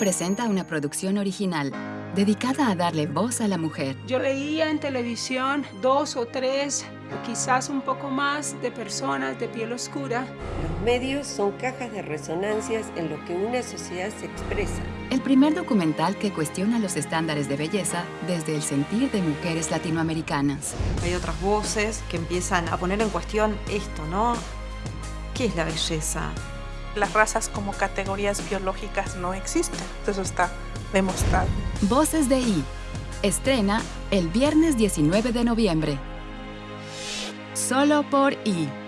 presenta una producción original dedicada a darle voz a la mujer. Yo leía en televisión dos o tres, quizás un poco más, de personas de piel oscura. Los medios son cajas de resonancias en lo que una sociedad se expresa. El primer documental que cuestiona los estándares de belleza desde el sentir de mujeres latinoamericanas. Hay otras voces que empiezan a poner en cuestión esto, ¿no? ¿Qué es la belleza? Las razas como categorías biológicas no existen, eso está demostrado. Voces de I. Estrena el viernes 19 de noviembre. Solo por I.